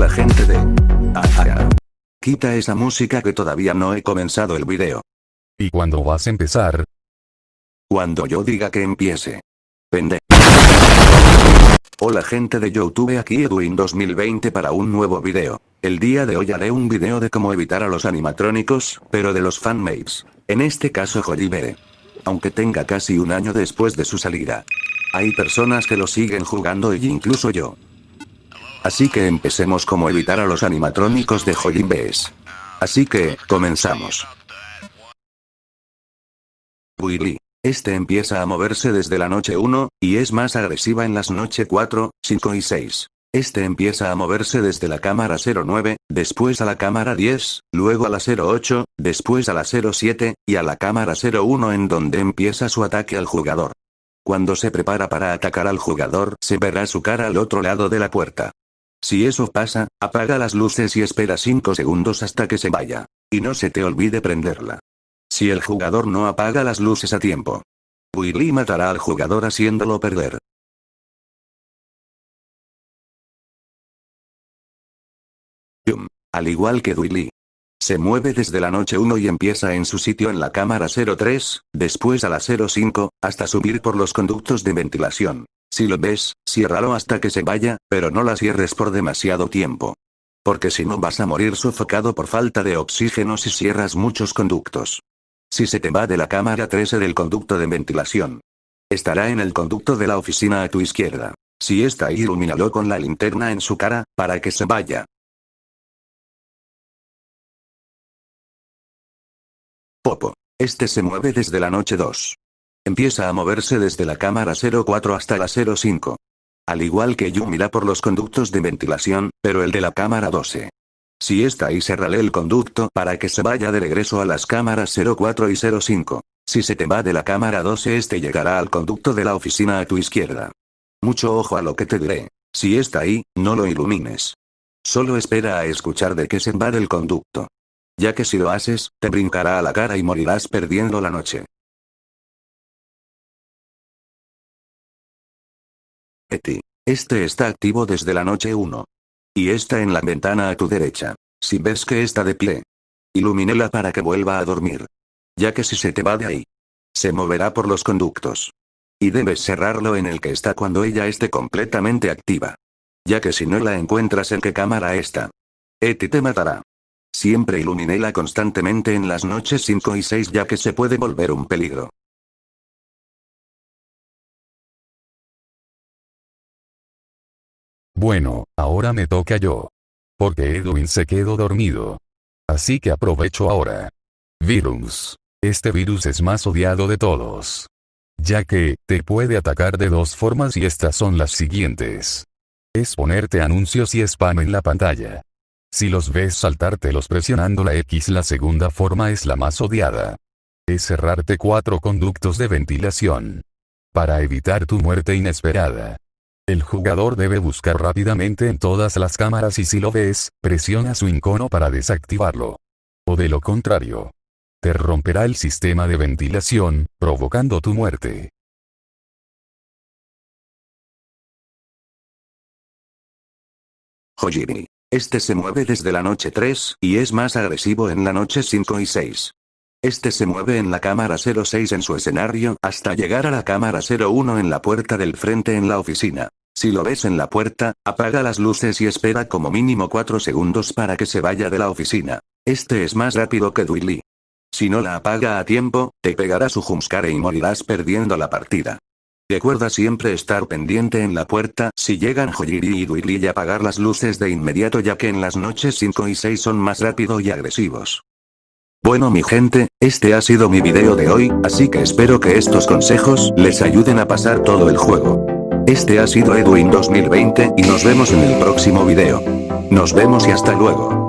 Hola gente de... Ah, ah, ah. Quita esa música que todavía no he comenzado el video. ¿Y cuándo vas a empezar? Cuando yo diga que empiece. Pende. Hola gente de Youtube aquí Edwin 2020 para un nuevo video. El día de hoy haré un video de cómo evitar a los animatrónicos, pero de los fanmates. En este caso Jolibere. Aunque tenga casi un año después de su salida. Hay personas que lo siguen jugando y incluso yo. Así que empecemos cómo evitar a los animatrónicos de Jolibes. Así que, comenzamos. Willy. Este empieza a moverse desde la noche 1, y es más agresiva en las noche 4, 5 y 6. Este empieza a moverse desde la cámara 09, después a la cámara 10, luego a la 08, después a la 07, y a la cámara 01 en donde empieza su ataque al jugador. Cuando se prepara para atacar al jugador, se verá su cara al otro lado de la puerta. Si eso pasa, apaga las luces y espera 5 segundos hasta que se vaya. Y no se te olvide prenderla. Si el jugador no apaga las luces a tiempo. Willy matará al jugador haciéndolo perder. Yum. Al igual que Willy. Se mueve desde la noche 1 y empieza en su sitio en la cámara 03, después a la 05, hasta subir por los conductos de ventilación. Si lo ves, ciérralo hasta que se vaya, pero no la cierres por demasiado tiempo. Porque si no vas a morir sofocado por falta de oxígeno si cierras muchos conductos. Si se te va de la cámara 13 del conducto de ventilación. Estará en el conducto de la oficina a tu izquierda. Si está ilumínalo con la linterna en su cara, para que se vaya. Popo. Este se mueve desde la noche 2. Empieza a moverse desde la cámara 04 hasta la 05. Al igual que Yumira por los conductos de ventilación, pero el de la cámara 12. Si está ahí cerrale el conducto para que se vaya de regreso a las cámaras 04 y 05. Si se te va de la cámara 12 este llegará al conducto de la oficina a tu izquierda. Mucho ojo a lo que te diré. Si está ahí, no lo ilumines. Solo espera a escuchar de qué se va del conducto. Ya que si lo haces, te brincará a la cara y morirás perdiendo la noche. Eti. Este está activo desde la noche 1. Y está en la ventana a tu derecha. Si ves que está de pie. Ilumínela para que vuelva a dormir. Ya que si se te va de ahí. Se moverá por los conductos. Y debes cerrarlo en el que está cuando ella esté completamente activa. Ya que si no la encuentras en qué cámara está. Eti te matará. Siempre iluminela constantemente en las noches 5 y 6 ya que se puede volver un peligro. Bueno, ahora me toca yo. Porque Edwin se quedó dormido. Así que aprovecho ahora. Virus. Este virus es más odiado de todos. Ya que, te puede atacar de dos formas y estas son las siguientes. Es ponerte anuncios y spam en la pantalla. Si los ves saltártelos presionando la X la segunda forma es la más odiada. Es cerrarte cuatro conductos de ventilación. Para evitar tu muerte inesperada. El jugador debe buscar rápidamente en todas las cámaras y si lo ves, presiona su icono para desactivarlo. O de lo contrario. Te romperá el sistema de ventilación, provocando tu muerte. Hojiri. Este se mueve desde la noche 3, y es más agresivo en la noche 5 y 6. Este se mueve en la cámara 06 en su escenario hasta llegar a la cámara 01 en la puerta del frente en la oficina. Si lo ves en la puerta, apaga las luces y espera como mínimo 4 segundos para que se vaya de la oficina. Este es más rápido que Duili. Si no la apaga a tiempo, te pegará su jumpscare y morirás perdiendo la partida. Recuerda siempre estar pendiente en la puerta si llegan Hojiri y Duili y apagar las luces de inmediato ya que en las noches 5 y 6 son más rápido y agresivos. Bueno mi gente, este ha sido mi video de hoy, así que espero que estos consejos les ayuden a pasar todo el juego. Este ha sido Edwin 2020 y nos vemos en el próximo video. Nos vemos y hasta luego.